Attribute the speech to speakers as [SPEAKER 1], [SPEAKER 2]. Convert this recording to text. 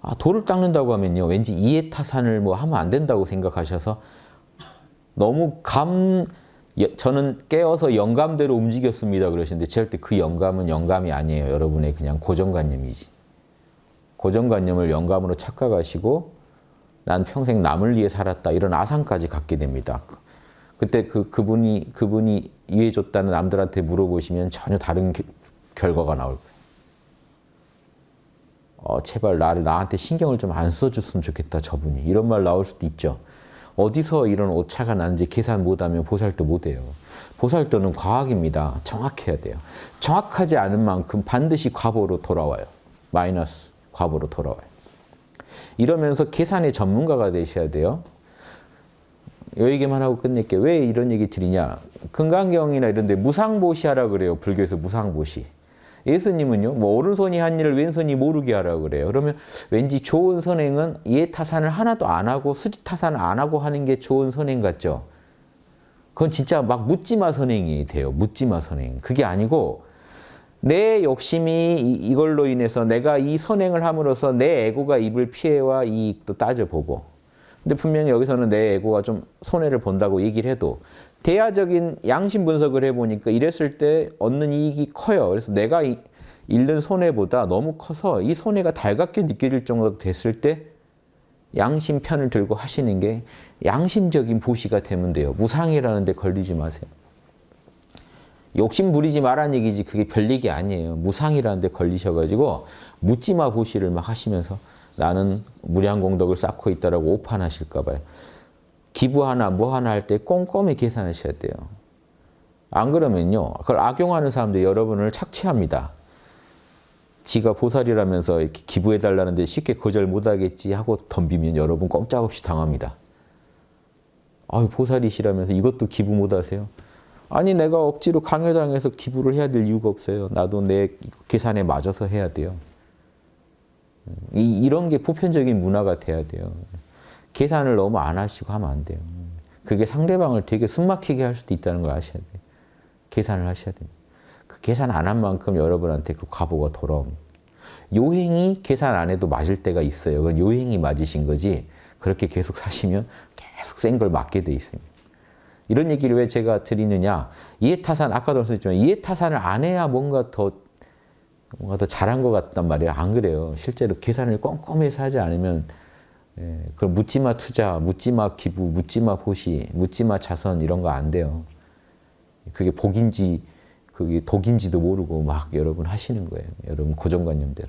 [SPEAKER 1] 아, 돌을 닦는다고 하면요. 왠지 이해타산을 뭐 하면 안 된다고 생각하셔서 너무 감, 예, 저는 깨어서 영감대로 움직였습니다. 그러시는데 절대 그 영감은 영감이 아니에요. 여러분의 그냥 고정관념이지. 고정관념을 영감으로 착각하시고 난 평생 남을 위해 살았다. 이런 아상까지 갖게 됩니다. 그때 그, 그분이, 그분이 이해해줬다는 남들한테 물어보시면 전혀 다른 겨, 결과가 나올 거예요. 어, 제발 나를 나한테 신경을 좀 안 써줬으면 좋겠다 저분이 이런 말 나올 수도 있죠. 어디서 이런 오차가 나는지 계산 못하면 보살도 못해요. 보살도는 과학입니다. 정확해야 돼요. 정확하지 않은 만큼 반드시 과보로 돌아와요. 마이너스 과보로 돌아와요. 이러면서 계산의 전문가가 되셔야 돼요. 요 얘기만 하고 끝낼게요. 왜 이런 얘기 드리냐. 금강경이나 이런 데 무상보시하라 그래요. 불교에서 무상보시. 예수님은요, 뭐 오른손이 한 일을 왼손이 모르게 하라고 그래요. 그러면 왠지 좋은 선행은 이해 타산을 하나도 안 하고 수지 타산을 안 하고 하는 게 좋은 선행 같죠? 그건 진짜 막 묻지마 선행이 돼요. 묻지마 선행. 그게 아니고 내 욕심이 이걸로 인해서 내가 이 선행을 함으로써 내 에고가 입을 피해와 이익도 따져보고 근데 분명히 여기서는 내 에고가 좀 손해를 본다고 얘기를 해도 대야적인 양심 분석을 해보니까 이랬을 때 얻는 이익이 커요. 그래서 내가 잃는 손해보다 너무 커서 이 손해가 달갑게 느껴질 정도 됐을 때 양심 편을 들고 하시는 게 양심적인 보시가 되면 돼요. 무상이라는 데 걸리지 마세요. 욕심 부리지 말라는 얘기지 그게 별 얘기 아니에요. 무상이라는 데 걸리셔가지고 묻지마 보시를 막 하시면서 나는 무량 공덕을 쌓고 있다라고 오판하실까 봐요. 기부 하나 뭐 하나 할 때 꼼꼼히 계산하셔야 돼요. 안 그러면요. 그걸 악용하는 사람들 여러분을 착취합니다. 지가 보살이라면서 이렇게 기부해달라는데 쉽게 거절 못하겠지 하고 덤비면 여러분 꼼짝없이 당합니다. 아유 보살이시라면서 이것도 기부 못하세요? 아니 내가 억지로 강요당해서 기부를 해야 될 이유가 없어요. 나도 내 계산에 맞아서 해야 돼요. 이, 이런 게 보편적인 문화가 돼야 돼요. 계산을 너무 안 하시고 하면 안 돼요. 그게 상대방을 되게 숨막히게 할 수도 있다는 걸 아셔야 돼요. 계산을 하셔야 됩니다. 그 계산 안 한 만큼 여러분한테 그 과보가 돌아옵니다. 요행이 계산 안 해도 맞을 때가 있어요. 그건 요행이 맞으신 거지 그렇게 계속 사시면 계속 센 걸 맞게 돼 있습니다. 이런 얘기를 왜 제가 드리느냐. 이해타산, 아까도 말씀드렸지만 이해타산을 안 해야 뭔가 더 뭔가 더 잘한 것 같단 말이에요. 안 그래요. 실제로 계산을 꼼꼼해서 하지 않으면 예, 그럼 묻지마 투자, 묻지마 기부, 묻지마 보시, 묻지마 자선 이런 거 안 돼요. 그게 복인지 그게 독인지도 모르고 막 여러분 하시는 거예요. 여러분 고정관념대로.